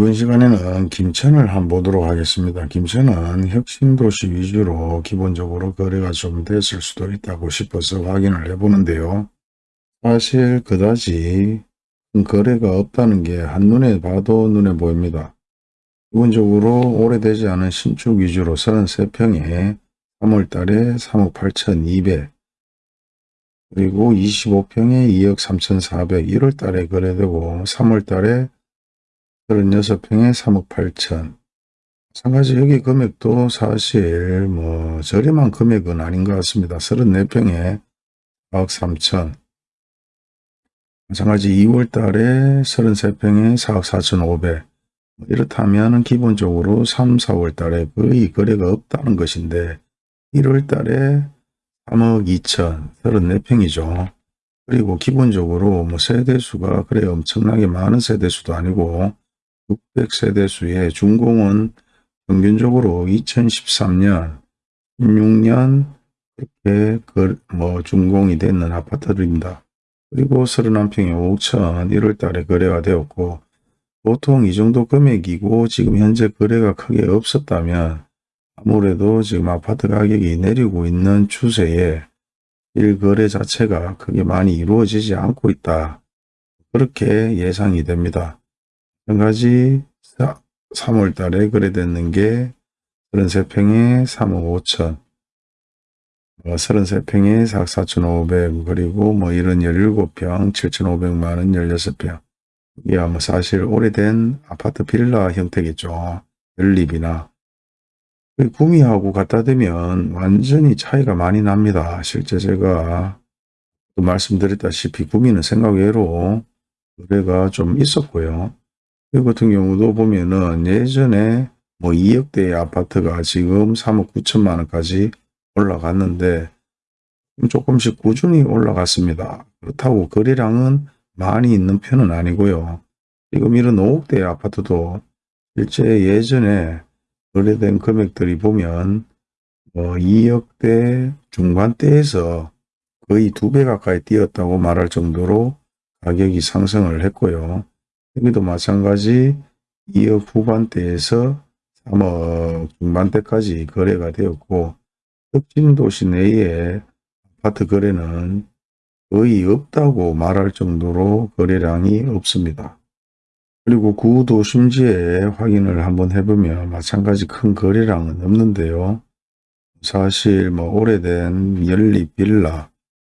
이번 시간에는 김천을 한번 보도록 하겠습니다. 김천은 혁신도시 위주로 기본적으로 거래가 좀 됐을 수도 있다고 싶어서 확인을 해보는데요. 사실 그다지 큰 거래가 없다는 게 한눈에 봐도 눈에 보입니다. 기본적으로 오래되지 않은 신축 위주로 33평에 3월달에 3억 8,200 그리고 25평에 2억 3,400 1월달에 거래되고 3월달에 36평에 3억 8천. 마찬가지 여기 금액도 사실 뭐 저렴한 금액은 아닌 것 같습니다. 34평에 4억 3천. 마찬가지 2월 달에 33평에 4억 4천 5백. 이렇다면 기본적으로 3, 4월 달에 거의 거래가 없다는 것인데 1월 달에 3억 2천 34평이죠. 그리고 기본적으로 뭐 세대수가 그래 엄청나게 많은 세대수도 아니고 600세대 수의 준공은 평균적으로 2013년, 16년 이렇게 그 뭐 준공이 되는 아파트들입니다. 그리고 31평에 5천 1월 달에 거래가 되었고 보통 이 정도 금액이고 지금 현재 거래가 크게 없었다면 아무래도 지금 아파트 가격이 내리고 있는 추세에 일거래 자체가 크게 많이 이루어지지 않고 있다. 그렇게 예상이 됩니다. 한 가지 3월 달에 거래됐는 게 33평에 3억 5천, 33평에 4억 4천 5백 그리고 뭐 이런 17평 7천5백만원 16평. 이게 뭐 사실 오래된 아파트 빌라 형태겠죠. 연립이나. 구미하고 갖다 대면 완전히 차이가 많이 납니다. 실제 제가 말씀드렸다시피 구미는 생각 외로 거래가 좀 있었고요. 이 같은 경우도 보면은 예전에 뭐 2억대의 아파트가 지금 3억 9천만 원까지 올라갔는데 조금씩 꾸준히 올라갔습니다. 그렇다고 거래량은 많이 있는 편은 아니고요. 지금 이런 5억대의 아파트도 실제 예전에 거래된 금액들이 보면 뭐 2억대 중반대에서 거의 두 배 가까이 뛰었다고 말할 정도로 가격이 상승을 했고요. 여기도 마찬가지 2억 후반대에서 3억 중반대까지 거래가 되었고 혁신 도시 내에 아파트 거래는 거의 없다고 말할 정도로 거래량이 없습니다. 그리고 구도심지에 확인을 한번 해보면 마찬가지 큰 거래량은 없는데요. 사실 뭐 오래된 연립 빌라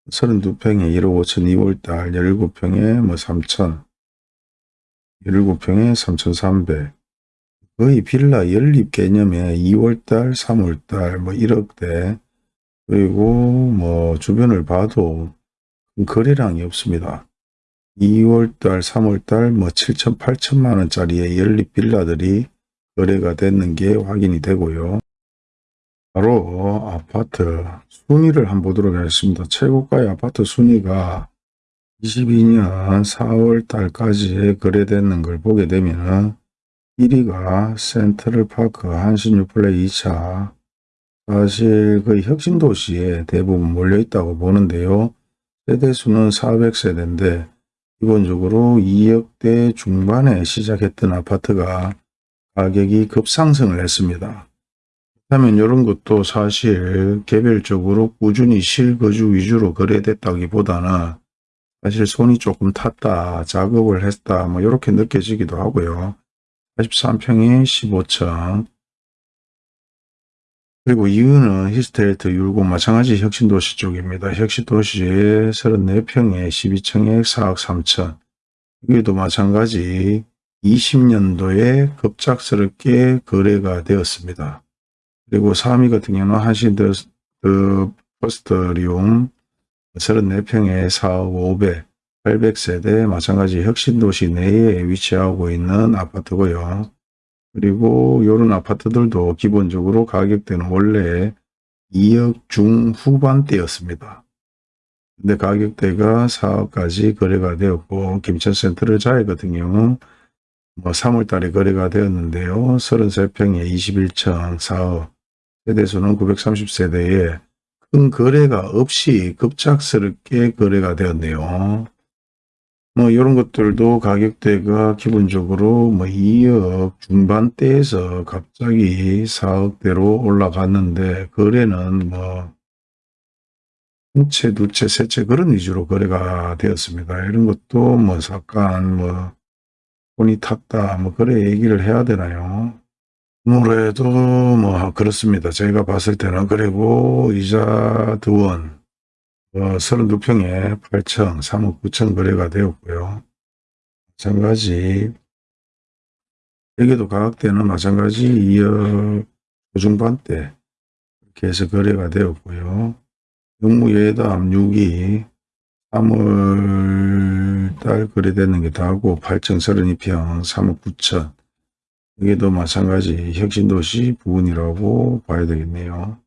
32평에 1억 5천 2월달 17평에 뭐 3천 17평에 3,300 거의 빌라 연립 개념에 2월달, 3월달 뭐 1억대 그리고 뭐 주변을 봐도 거래량이 없습니다. 2월달, 3월달 뭐 7천, 8천만 원짜리의 연립 빌라들이 거래가 됐는 게 확인이 되고요. 바로 아파트 순위를 한번 보도록 하겠습니다. 최고가의 아파트 순위가 22년 4월 달까지 거래되는 걸 보게 되면 1위가 센트럴파크 한신유플레이 2차 사실 거의 혁신도시에 대부분 몰려있다고 보는데요. 세대수는 400세대인데 기본적으로 2억대 중반에 시작했던 아파트가 가격이 급상승을 했습니다. 그렇다면 이런 것도 사실 개별적으로 꾸준히 실거주 위주로 거래됐다기보다는 사실 손이 조금 탔다, 작업을 했다, 뭐 이렇게 느껴지기도 하고요. 83평에 15층 그리고 이유는 히스테이트 율곡 마찬가지 혁신도시 쪽입니다. 혁신도시에 34평에 12층에 4억 3천 여기도 마찬가지 20년도에 급작스럽게 거래가 되었습니다. 그리고 3위 같은 경우는 한신더 퍼스터리움 34평에 4억 5백 800세대 마찬가지 혁신도시 내에 위치하고 있는 아파트고요. 그리고 이런 아파트들도 기본적으로 가격대는 원래 2억 중후반대였습니다. 근데 가격대가 4억까지 거래가 되었고 김천센트럴 자이 같은 경우 뭐 3월 달에 거래가 되었는데요. 33평에 21층 4억 세대수는 930세대에 큰 거래가 없이 급작스럽게 거래가 되었네요. 뭐 이런 것들도 가격대가 기본적으로 뭐 2억 중반대에서 갑자기 4억대로 올라갔는데 거래는 뭐 한 채, 두 채, 세 채 그런 위주로 거래가 되었습니다. 이런 것도 뭐 잠깐 뭐 돈이 탔다 뭐 그래 얘기를 해야 되나요? 아무래도 뭐 그렇습니다. 제가 봤을 때는 그리고 이자 두원 어, 32평에 8천, 3억 9천 거래가 되었고요. 마찬가지 여기도 가격대는 마찬가지 2억 중반대 이렇게 해서 거래가 되었고요. 영무예담 6이 3월 달 거래되는 게 다고 8층 32평 3억 9천 여기도 마찬가지 혁신도시 부분이라고 봐야 되겠네요.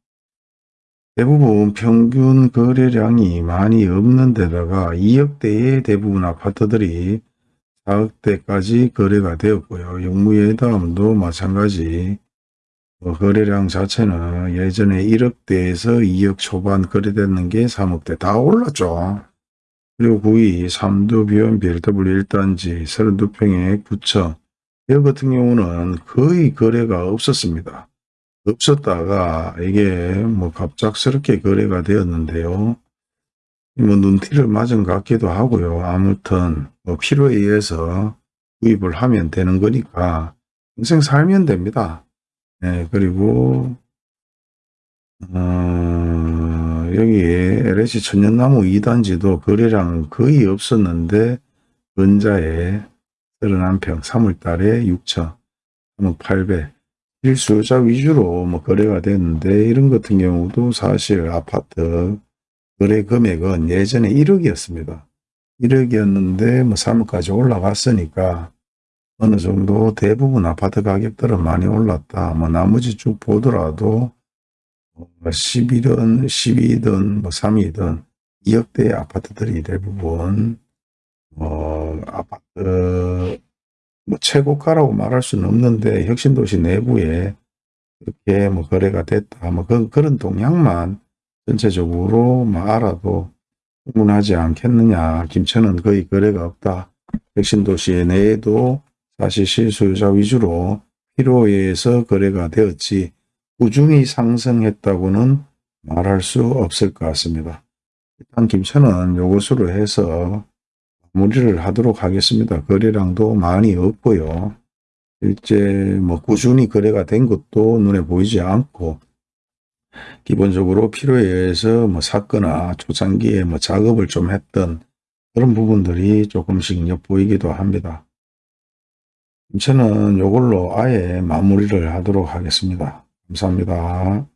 대부분 평균 거래량이 많이 없는 데다가 2억대의 대부분 아파트들이 4억대까지 거래가 되었고요. 영무예담도 마찬가지 뭐 거래량 자체는 예전에 1억대에서 2억 초반 거래됐는 게 3억대 다 올랐죠. 그리고 9위 삼두 비원 BLW 1단지 32평에 9천 이 같은 경우는 거의 거래가 없었습니다. 없었다가 이게 뭐 갑작스럽게 거래가 되었는데요. 뭐 눈티를 맞은 것 같기도 하고요. 아무튼 뭐 필요에 의해서 구입을 하면 되는 거니까 평생 살면 됩니다. 네, 그리고 어, 여기 LH 천연나무 2단지도 거래량 거의 없었는데 근자에 31평 3월달에 6천 3억 8백 실수요자 위주로 뭐 거래가 됐는데 이런 같은 경우도 사실 아파트 거래 금액은 예전에 1억이었습니다. 1억이었는데 뭐 3억까지 올라갔으니까 어느 정도 대부분 아파트 가격들은 많이 올랐다. 뭐 나머지 쭉 보더라도 11든 12든 뭐 3이든 2억대의 아파트들이 대부분 뭐 아파트 뭐 최고가라고 말할 수는 없는데 혁신도시 내부에 그렇게 뭐 거래가 됐다. 뭐 그, 그런 동향만 전체적으로 뭐 알아도 충분하지 않겠느냐. 김천은 거의 거래가 없다. 혁신도시 내에도 사실 실소유자 위주로 필요에 의해서 거래가 되었지 꾸준히 상승했다고는 말할 수 없을 것 같습니다. 일단 김천은 요것으로 해서 마 무리를 하도록 하겠습니다. 거래량도 많이 없고요. 실제 뭐 꾸준히 거래가 된 것도 눈에 보이지 않고 기본적으로 필요에 의해서 뭐 샀거나 초창기에 뭐 작업을 좀 했던 그런 부분들이 조금씩 엿보이기도 합니다. 저는 이걸로 아예 마무리를 하도록 하겠습니다. 감사합니다.